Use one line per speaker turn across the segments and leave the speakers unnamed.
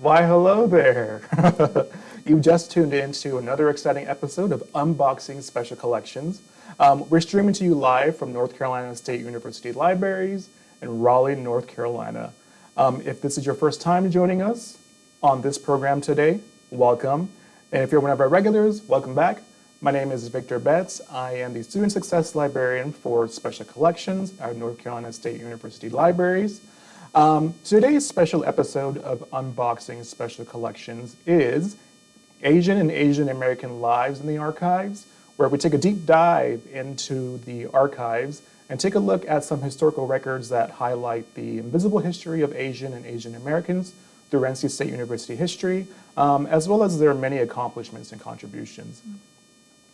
Why, hello there. You've just tuned in to another exciting episode of Unboxing Special Collections. Um, we're streaming to you live from North Carolina State University Libraries in Raleigh, North Carolina. Um, if this is your first time joining us on this program today, welcome. And if you're one of our regulars, welcome back. My name is Victor Betts. I am the Student Success Librarian for Special Collections at North Carolina State University Libraries. Um, today's special episode of Unboxing Special Collections is Asian and Asian American Lives in the Archives, where we take a deep dive into the archives and take a look at some historical records that highlight the invisible history of Asian and Asian Americans through NC State University history, um, as well as their many accomplishments and contributions.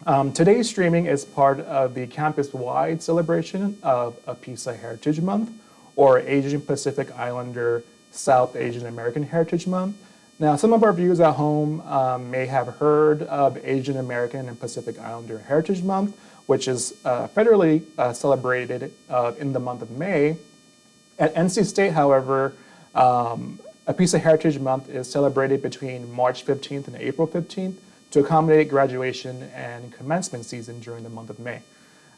Um, today's streaming is part of the campus-wide celebration of APISA Heritage Month, or Asian Pacific Islander South Asian American Heritage Month. Now, some of our viewers at home um, may have heard of Asian American and Pacific Islander Heritage Month, which is uh, federally uh, celebrated uh, in the month of May. At NC State, however, um, APISA Heritage Month is celebrated between March 15th and April 15th to accommodate graduation and commencement season during the month of May.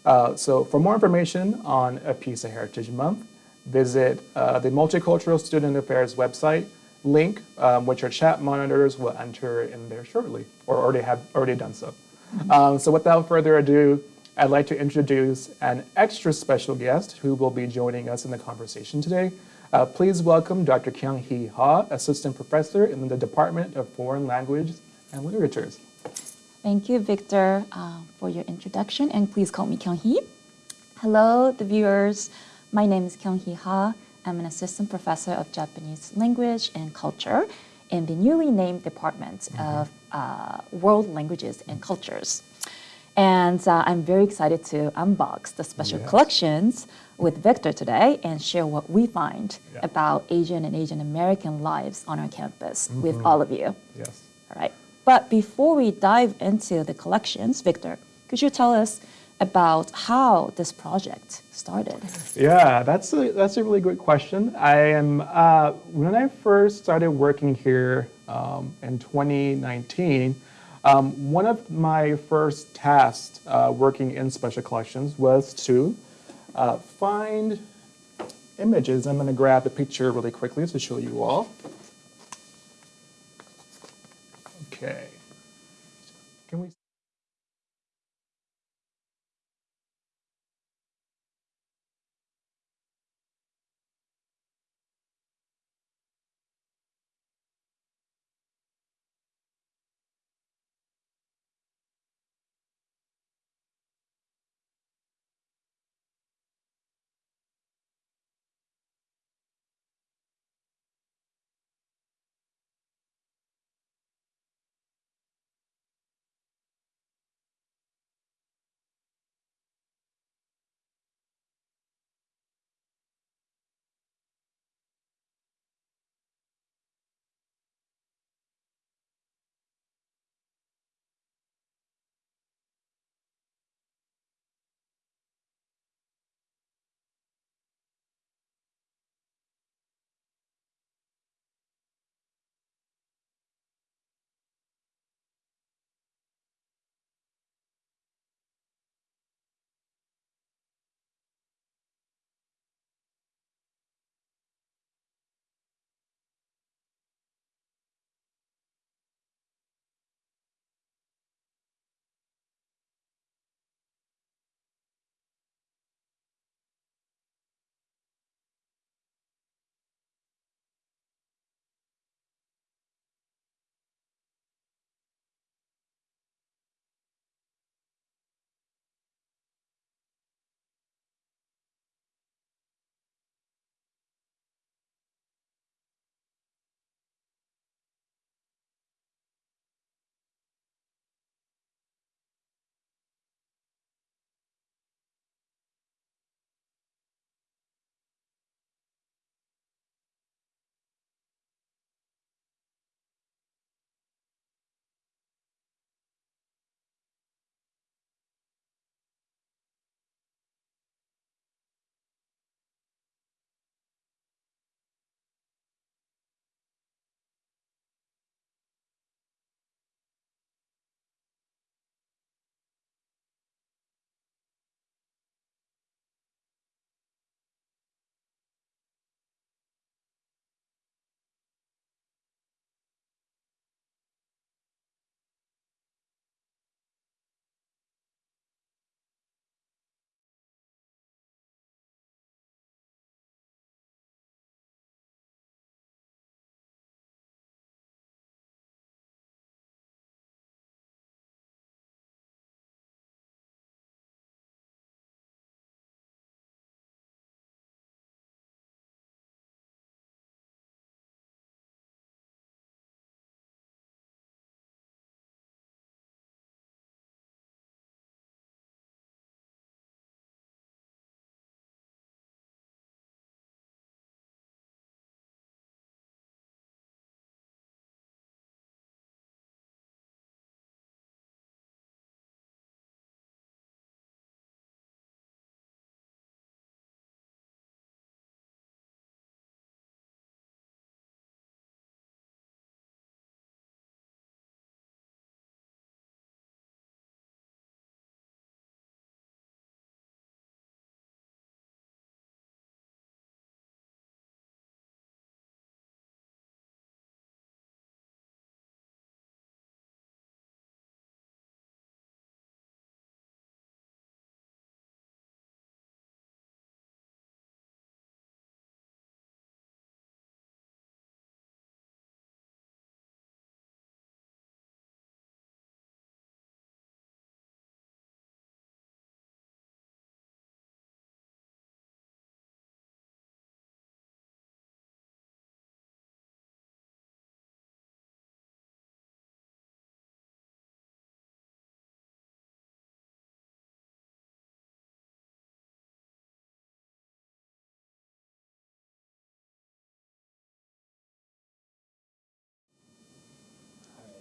Uh, so for more information on APISA Heritage Month, visit uh, the Multicultural Student Affairs website link, um, which our chat monitors will enter in there shortly, or already have already done so. Mm -hmm. um, so without further ado, I'd like to introduce an extra special guest who will be joining us in the conversation today. Uh, please welcome Dr. Kyung Hee Ha, Assistant Professor in the Department of Foreign Languages and Literatures.
Thank you, Victor, uh, for your introduction, and please call me Kyung Hee. Hello, the viewers. My name is Kyung Hee Ha. I'm an assistant professor of Japanese language and culture in the newly named Department mm -hmm. of uh, World Languages and Cultures. And uh, I'm very excited to unbox the special yes. collections with Victor today and share what we find yeah. about Asian and Asian American lives on our campus mm -hmm. with all of you.
Yes.
All right. But before we dive into the collections, Victor, could you tell us about how this project started?
Yeah, that's a, that's a really great question. I am, uh, when I first started working here um, in 2019, um, one of my first tasks uh, working in special collections was to uh, find images. I'm going to grab a picture really quickly to show you all. Okay. Can we?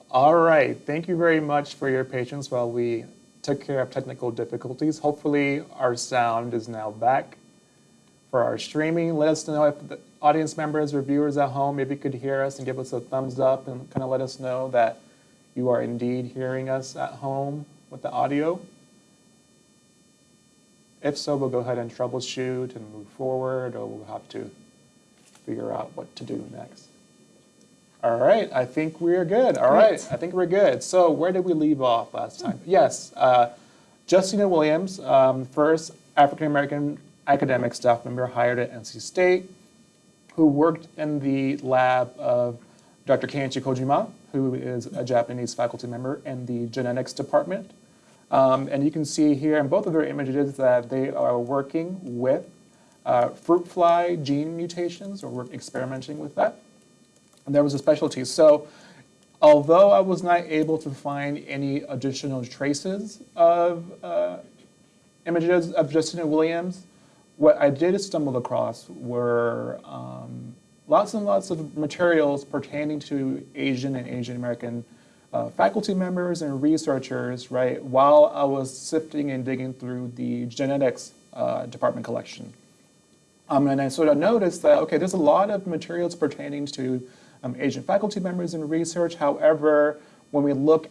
All right, thank you very much for your patience while we took care of technical difficulties. Hopefully, our sound is now back for our streaming. Let us know if the audience members or viewers at home maybe could hear us and give us a thumbs up and kind of let us know that you are indeed hearing us at home with the audio. If so, we'll go ahead and troubleshoot and move forward, or we'll have to figure out what to do next. All right, I think we're good. All right. I think we're good. So where did we leave off last time? Yes, uh, Justina Williams, um, first African-American academic staff member hired at NC State, who worked in the lab of Dr. Kenichi Kojima, who is a Japanese faculty member in the genetics department. Um, and you can see here in both of their images that they are working with uh, fruit fly gene mutations, or we're experimenting with that. And there was a specialty. So although I was not able to find any additional traces of uh, images of Justina Williams, what I did stumble across were um, lots and lots of materials pertaining to Asian and Asian American uh, faculty members and researchers, right, while I was sifting and digging through the genetics uh, department collection. Um, and I sort of noticed that, okay, there's a lot of materials pertaining to um, Asian faculty members in research. However, when we look